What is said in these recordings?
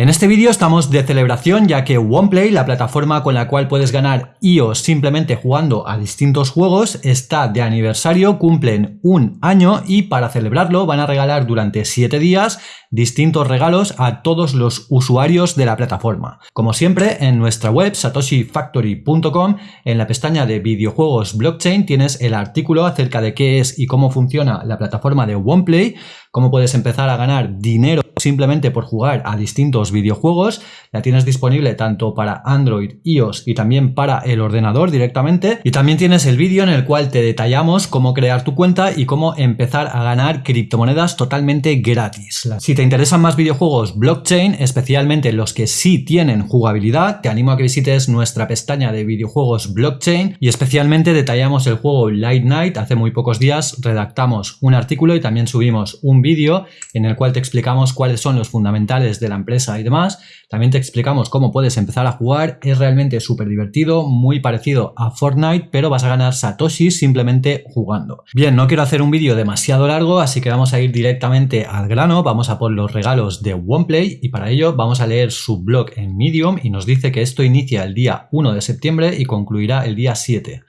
En este vídeo estamos de celebración ya que OnePlay, la plataforma con la cual puedes ganar IOS simplemente jugando a distintos juegos, está de aniversario, cumplen un año y para celebrarlo van a regalar durante 7 días distintos regalos a todos los usuarios de la plataforma. Como siempre, en nuestra web satoshifactory.com, en la pestaña de videojuegos blockchain tienes el artículo acerca de qué es y cómo funciona la plataforma de OnePlay, cómo puedes empezar a ganar dinero simplemente por jugar a distintos videojuegos. La tienes disponible tanto para Android, iOS y también para el ordenador directamente. Y también tienes el vídeo en el cual te detallamos cómo crear tu cuenta y cómo empezar a ganar criptomonedas totalmente gratis. Si te interesan más videojuegos blockchain, especialmente los que sí tienen jugabilidad, te animo a que visites nuestra pestaña de videojuegos blockchain y especialmente detallamos el juego Light Night. Hace muy pocos días redactamos un artículo y también subimos un vídeo en el cual te explicamos cuál son los fundamentales de la empresa y demás. También te explicamos cómo puedes empezar a jugar. Es realmente súper divertido, muy parecido a Fortnite, pero vas a ganar Satoshi simplemente jugando. Bien, no quiero hacer un vídeo demasiado largo, así que vamos a ir directamente al grano. Vamos a por los regalos de OnePlay y para ello vamos a leer su blog en Medium y nos dice que esto inicia el día 1 de septiembre y concluirá el día 7.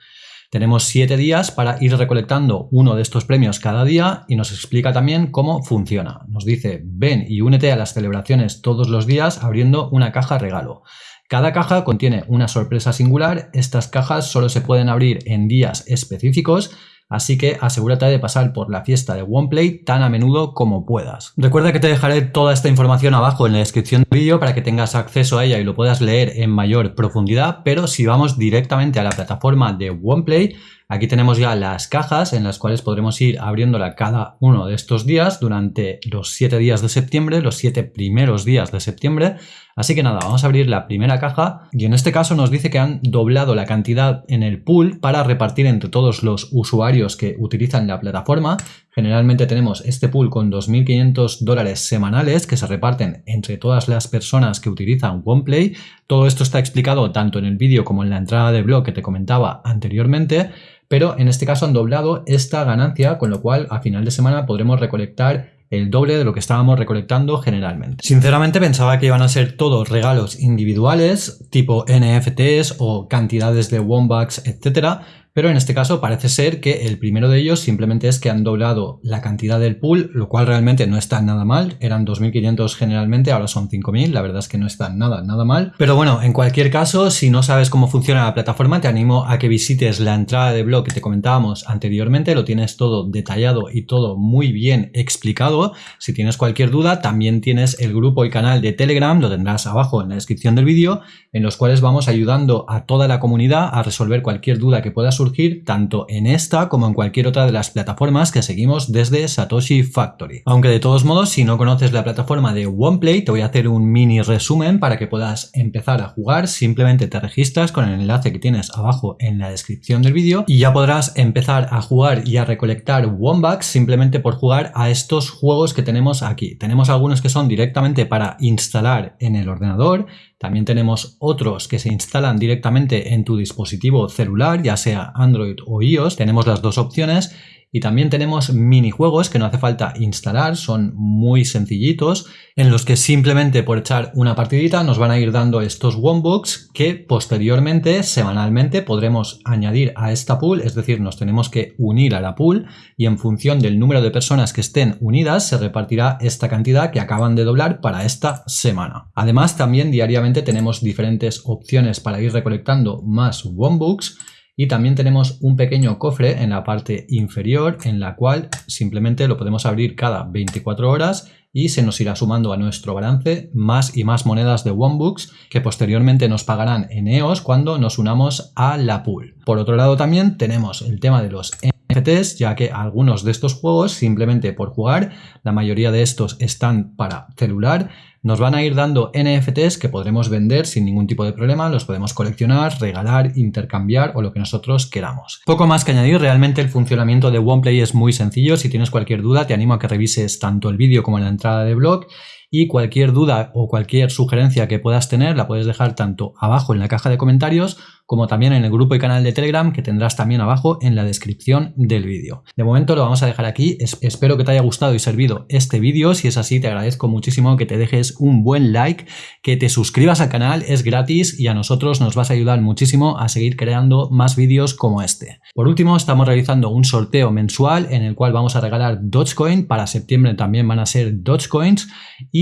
Tenemos siete días para ir recolectando uno de estos premios cada día y nos explica también cómo funciona. Nos dice, ven y únete a las celebraciones todos los días abriendo una caja regalo. Cada caja contiene una sorpresa singular, estas cajas solo se pueden abrir en días específicos así que asegúrate de pasar por la fiesta de OnePlay tan a menudo como puedas. Recuerda que te dejaré toda esta información abajo en la descripción del vídeo para que tengas acceso a ella y lo puedas leer en mayor profundidad, pero si vamos directamente a la plataforma de OnePlay, Aquí tenemos ya las cajas en las cuales podremos ir abriéndola cada uno de estos días durante los 7 días de septiembre, los 7 primeros días de septiembre. Así que nada, vamos a abrir la primera caja y en este caso nos dice que han doblado la cantidad en el pool para repartir entre todos los usuarios que utilizan la plataforma. Generalmente tenemos este pool con 2.500 dólares semanales que se reparten entre todas las personas que utilizan OnePlay. Todo esto está explicado tanto en el vídeo como en la entrada de blog que te comentaba anteriormente pero en este caso han doblado esta ganancia, con lo cual a final de semana podremos recolectar el doble de lo que estábamos recolectando generalmente. Sinceramente pensaba que iban a ser todos regalos individuales, tipo NFTs o cantidades de Wombucks, etcétera, pero en este caso parece ser que el primero de ellos simplemente es que han doblado la cantidad del pool, lo cual realmente no está nada mal, eran 2.500 generalmente, ahora son 5.000, la verdad es que no está nada, nada mal. Pero bueno, en cualquier caso, si no sabes cómo funciona la plataforma, te animo a que visites la entrada de blog que te comentábamos anteriormente, lo tienes todo detallado y todo muy bien explicado. Si tienes cualquier duda, también tienes el grupo y canal de Telegram, lo tendrás abajo en la descripción del vídeo, en los cuales vamos ayudando a toda la comunidad a resolver cualquier duda que puedas surgir tanto en esta como en cualquier otra de las plataformas que seguimos desde Satoshi Factory. Aunque de todos modos, si no conoces la plataforma de OnePlay, te voy a hacer un mini resumen para que puedas empezar a jugar. Simplemente te registras con el enlace que tienes abajo en la descripción del vídeo y ya podrás empezar a jugar y a recolectar Wombucks simplemente por jugar a estos juegos que tenemos aquí. Tenemos algunos que son directamente para instalar en el ordenador, también tenemos otros que se instalan directamente en tu dispositivo celular, ya sea Android o iOS. Tenemos las dos opciones y también tenemos minijuegos que no hace falta instalar, son muy sencillitos, en los que simplemente por echar una partidita nos van a ir dando estos Wombooks que posteriormente, semanalmente, podremos añadir a esta pool, es decir, nos tenemos que unir a la pool y en función del número de personas que estén unidas se repartirá esta cantidad que acaban de doblar para esta semana. Además, también diariamente tenemos diferentes opciones para ir recolectando más Wombooks y también tenemos un pequeño cofre en la parte inferior en la cual simplemente lo podemos abrir cada 24 horas y se nos irá sumando a nuestro balance más y más monedas de Wombooks que posteriormente nos pagarán en EOS cuando nos unamos a la pool. Por otro lado también tenemos el tema de los NFTs ya que algunos de estos juegos simplemente por jugar, la mayoría de estos están para celular nos van a ir dando NFTs que podremos vender sin ningún tipo de problema, los podemos coleccionar, regalar, intercambiar o lo que nosotros queramos. Poco más que añadir, realmente el funcionamiento de OnePlay es muy sencillo, si tienes cualquier duda te animo a que revises tanto el vídeo como la entrada de blog y cualquier duda o cualquier sugerencia que puedas tener la puedes dejar tanto abajo en la caja de comentarios como también en el grupo y canal de Telegram que tendrás también abajo en la descripción del vídeo. De momento lo vamos a dejar aquí, espero que te haya gustado y servido este vídeo, si es así te agradezco muchísimo que te dejes un buen like, que te suscribas al canal, es gratis y a nosotros nos vas a ayudar muchísimo a seguir creando más vídeos como este. Por último estamos realizando un sorteo mensual en el cual vamos a regalar Dogecoin, para septiembre también van a ser Dogecoins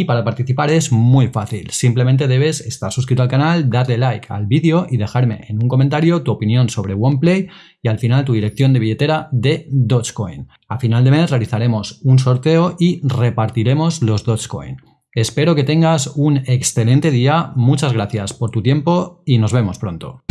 y para participar es muy fácil, simplemente debes estar suscrito al canal, darle like al vídeo y dejarme en un comentario tu opinión sobre OnePlay y al final tu dirección de billetera de Dogecoin. A final de mes realizaremos un sorteo y repartiremos los Dogecoin. Espero que tengas un excelente día, muchas gracias por tu tiempo y nos vemos pronto.